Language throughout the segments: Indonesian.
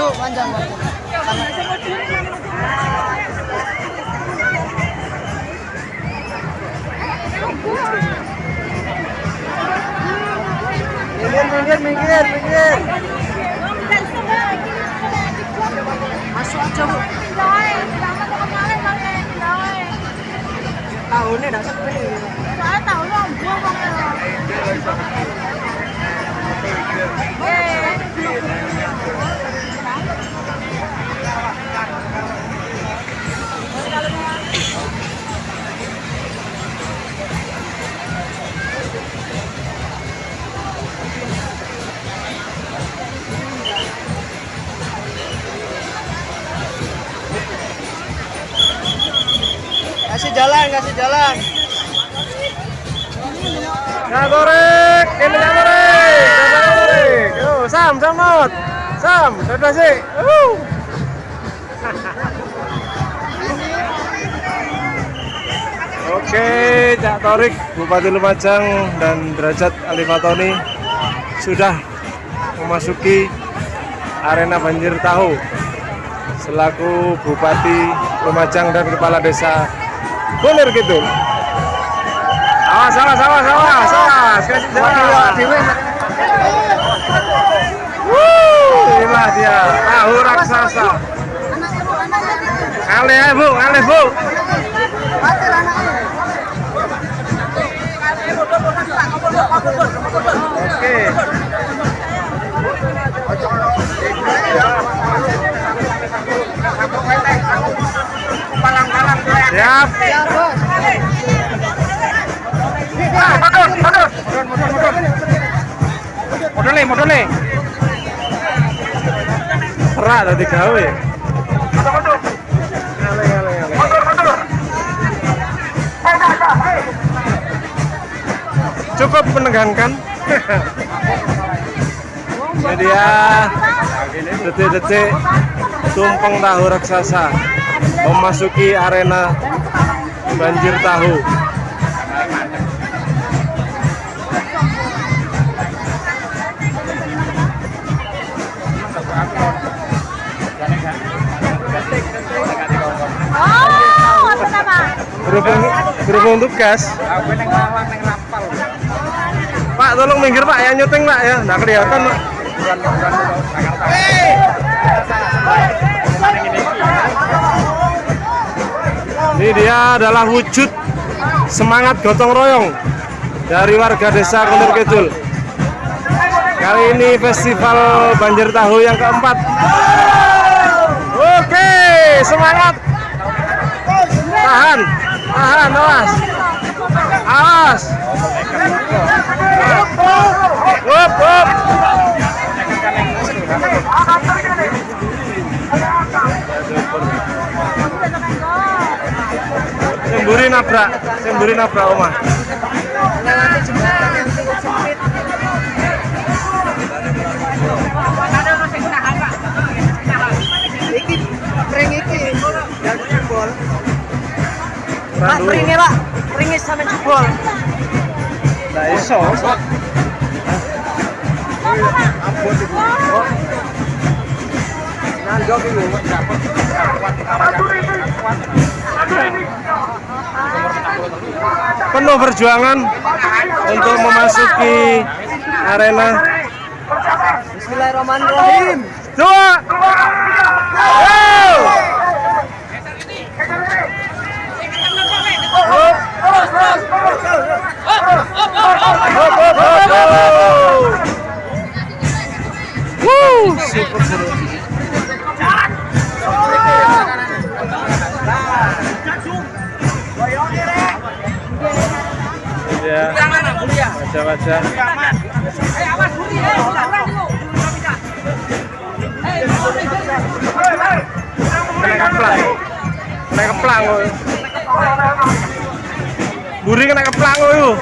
Panjang ini bu, panjang. Minggir, minggir, minggir, minggir. Masuk aja bu. Tahunnya dah sepi. Kasih jalan, kasih jalan. Ya korek, ini ya korek. Yo, Sam, Sam not. Sam, dadah sih. Uh. Oke, Cak Torik, Bupati Lumajang dan Derajat Alifatoni sudah memasuki arena banjir tahu selaku Bupati Lumajang dan Kepala Desa Kunir gitu. Awas, awas, awas, awas, awas, kasih jalan. Wuh, inilah dia, tahu raksasa. Ya bu, ale bu. Modalnya, modalnya. Serak tadi gawe. Ngale, ngale, ngale. Cukup menegangkan. Ini dia detik-detik tumpeng tahu raksasa memasuki arena banjir tahu. Berhubung, berhubung tugas. Pak, tolong minggir Pak, yang nyuting Pak ya, nggak kelihatan Pak. Ini dia adalah wujud semangat gotong royong dari warga desa Kunir Kidul. Kali ini festival banjir tahu yang keempat. Oke, semangat. Tahan, tahan, awas. Awas. Wup, wup. Semburi nabrak, semburi nabrak omah. Ringnya pak, ringnya sampai jebol. Nah, iso. Nandok itu. Penuh perjuangan untuk memasuki arena Bismillahirrahmanirrahim. dua. Yo! Hop, hop, hop, hop. Wuh, super seru. ya wajah-wajah kena keplang kena keplang. Buri kena keplang woy.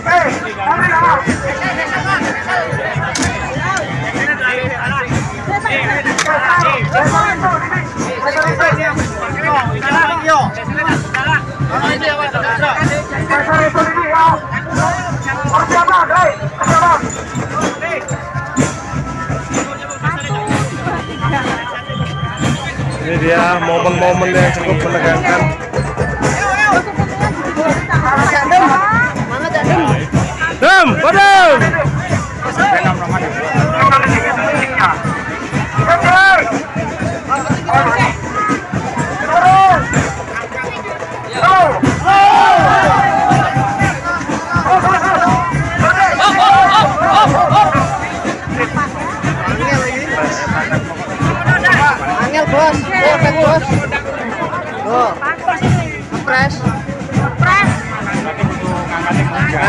ini dia momen-momen yang cukup menegangkan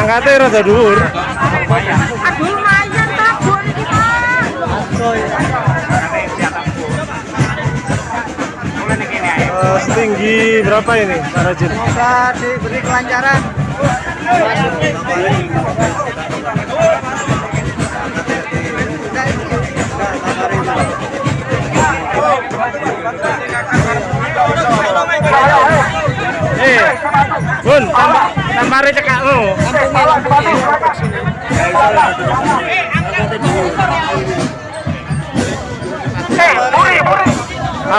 Angkatnya rada dhuwur. Aduh lumayan tak buat ini Pak. Eh, setinggi berapa ini, Pak Rajin? Semoga diberi kelancaran.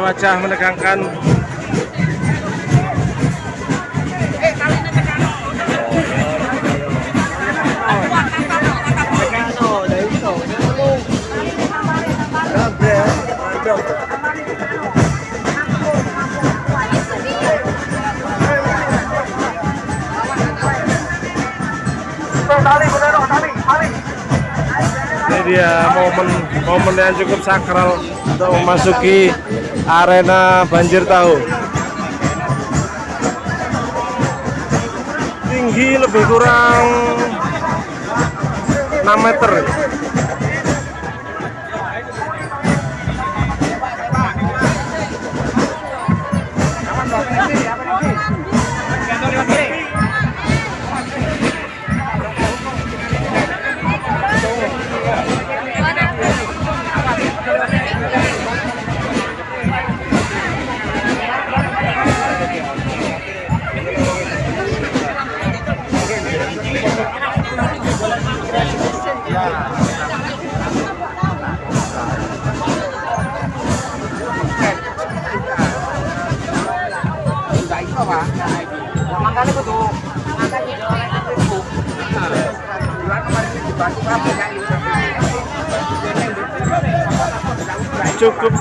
wajah-wajah menegangkan. Ini dia momen momen yang cukup sakral untuk memasuki arena banjir tahu. Tinggi lebih kurang 6 meter. Cukup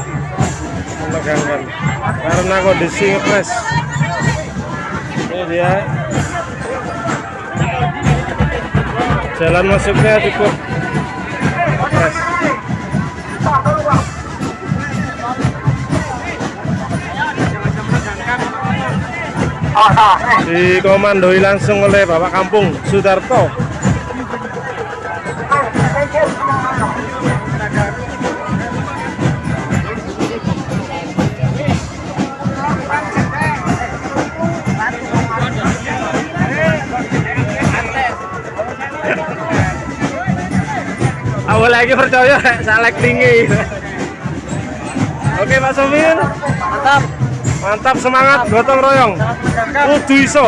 menegangkan karena kondisi ngepres. Ini dia jalan masuknya cukup ngepres. dikomandoi langsung oleh Bapak Kampung Sudarto. Saya ini percaya salek tinggi. Oke Pak Sofir, Mantap. mantap semangat gotong royong. Kudu iso.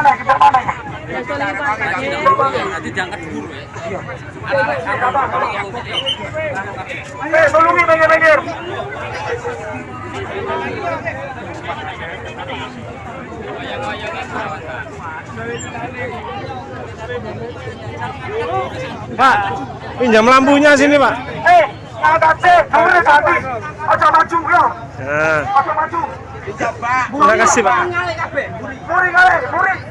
Eh, tolongin minggir-minggir. Pak, pinjam lampunya sini Pak. Eh, tadi. Aja maju, ya. Aja maju. terima kasih Pak. Muri kali, muri.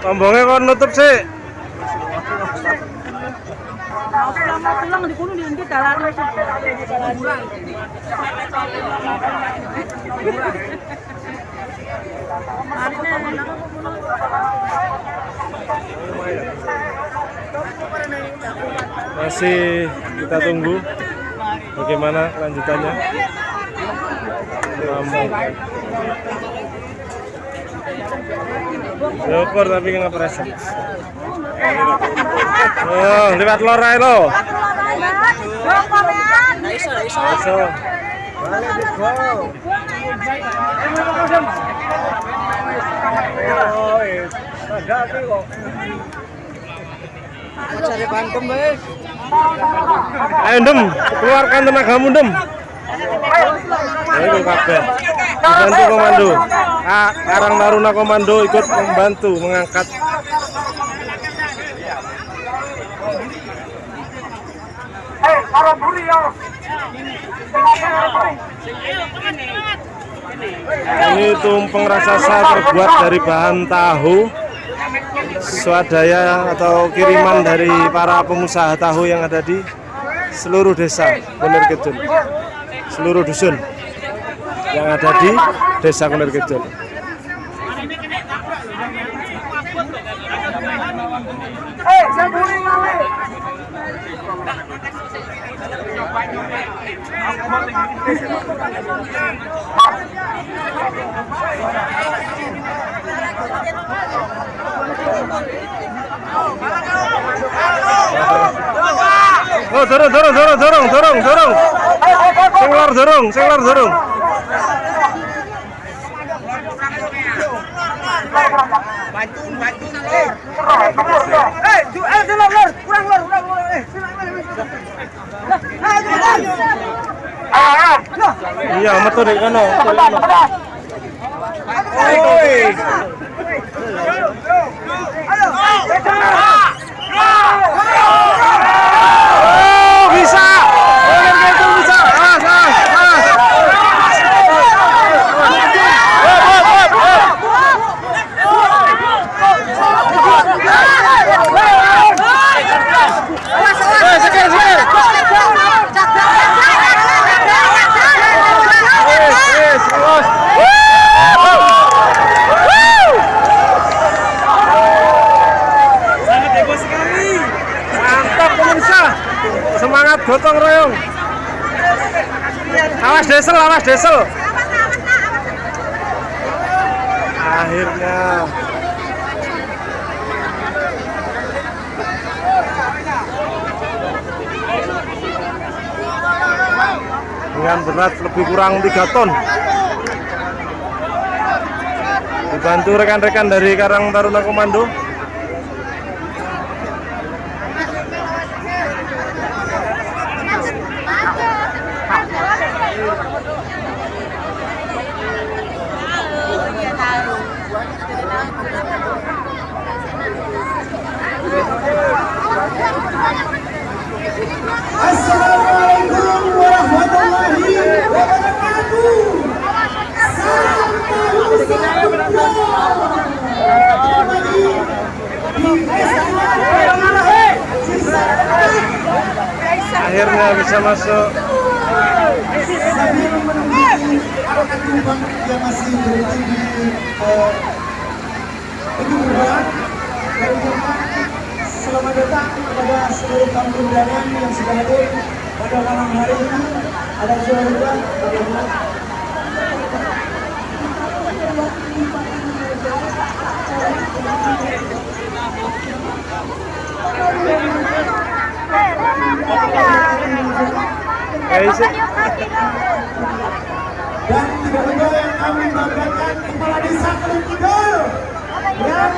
Tombongnya kok nutup sih. Masih kita tunggu bagaimana kelanjutannya. Lama. Syukur tapi nggak perasa. Oh, lewat lorai lo. Iso. Cari. Ayo Dem, keluarkan tenagamu Dem. Itu kabeh. Dibantu komando. Ah, Karang Taruna Komando ikut membantu mengangkat ya. Ini tumpeng raksasa terbuat dari bahan tahu swadaya atau kiriman dari para pengusaha tahu yang ada di seluruh desa Kunir Kidul, seluruh dusun yang ada di desa Kunir Kidul. Eh. Oh, dorong, dorong, dorong, dorong, dorong, dorong. Sing lor dorong, sing lor dorong. Eh, eh, di lor, lor. kurang lor, kurang lor. Eh. Eh, lor. Ayo. Nah, Iya, metu dek kono. Ayo, kejar. Oh, bisa. Kunir Kidul bisa. Awas, awas, awas. Hop, hop, hop, hop. Eh, seker, seker. Yes, yes, awas. Sangat heboh sekali. Mantap pemirsa. Semangat gotong royong. Awas desel, awas desel. akhirnya dengan berat lebih kurang 3 ton dibantu rekan-rekan dari Karang Taruna Komando masuk Sambil menunggu anak tumbang yang masih berhenti di dari Jepang. Selamat datang kepada seluruh tamu undangan yang sudah hadir pada malam hari ini. Ada juga, bagaimana? Isi- dan tidak lupa yang kami banggakan kepala desa Kelung Kidul yang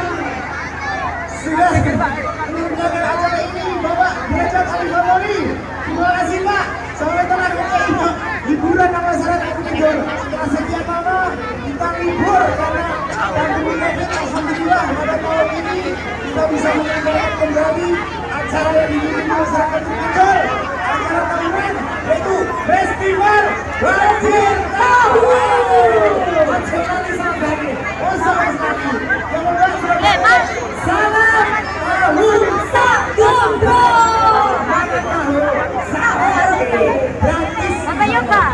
sudah menunjukkan acara ini Bapak Derajat Ali terima kasih Pak. Sampai telah kita hiburan nama masyarakat Kidul. Setelah kita libur karena pandemi COVID Alhamdulillah pada tahun ini kita bisa menyelenggarakan kembali acara yang dimiliki masyarakat Kelung Kidul acara Festival Banjir Tahu. Acara ini sangat bagus. Oh, sangat bagus. Yang membuat sudah Salam tahu sagombro. Makan tahu sehari gratis. Apa ya, Pak?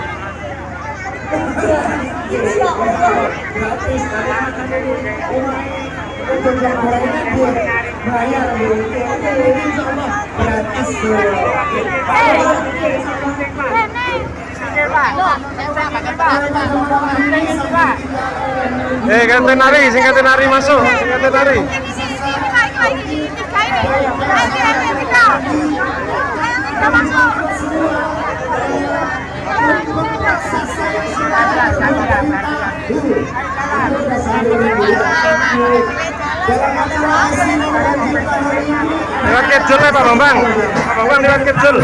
Insya Allah gratis karena makan dari rumah. Untuk yang gorengan buat bayar bu. Oke, insya Allah gratis bu. Eh kate nari sing kate nari masuk sing kate nari lewat kecil ya Pak Bambang. Pak Bambang lewat kecil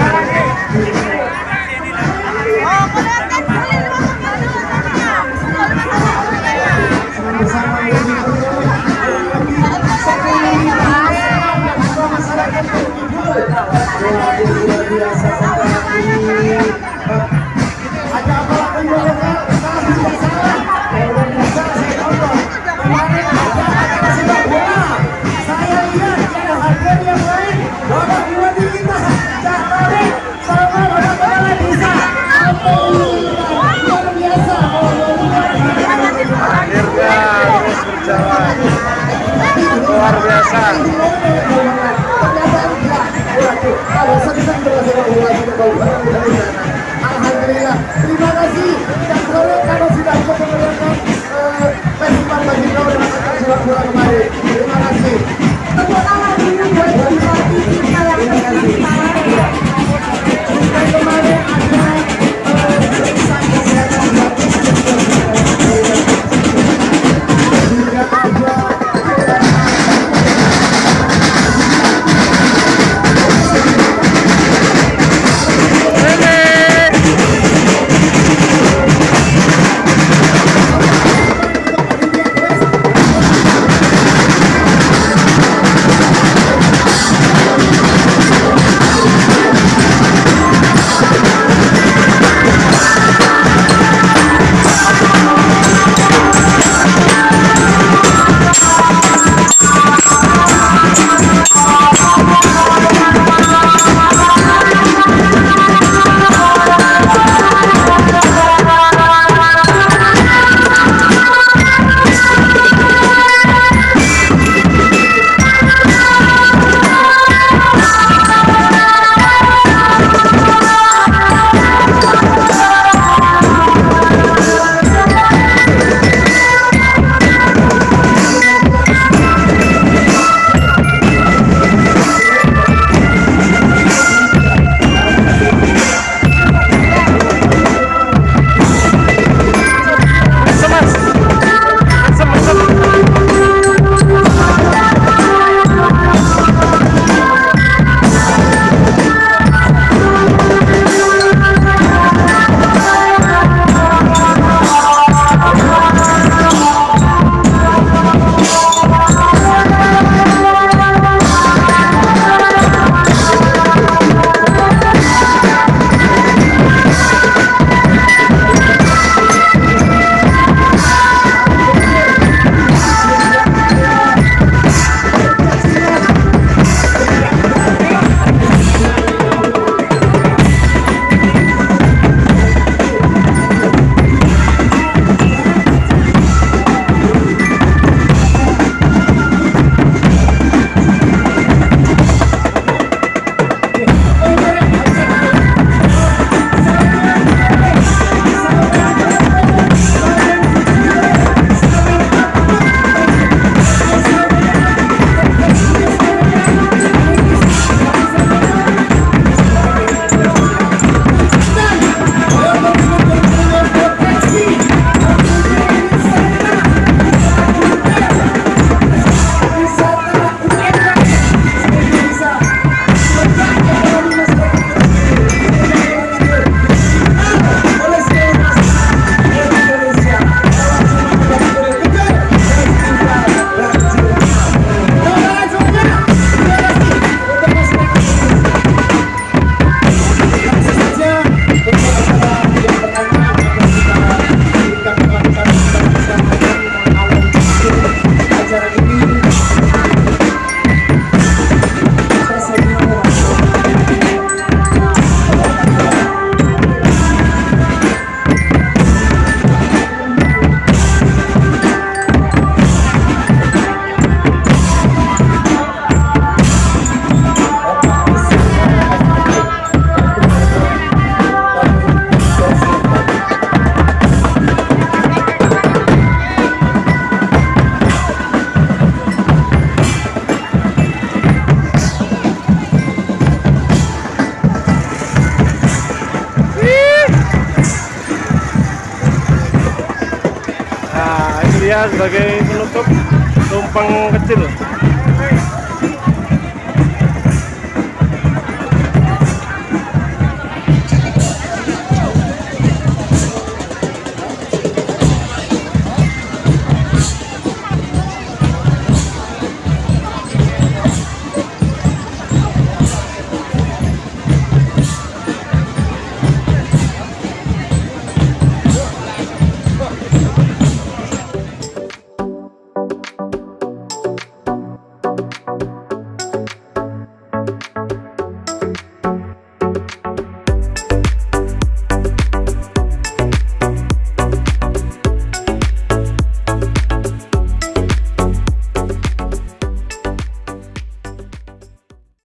Sir. Sebagai penutup tumpeng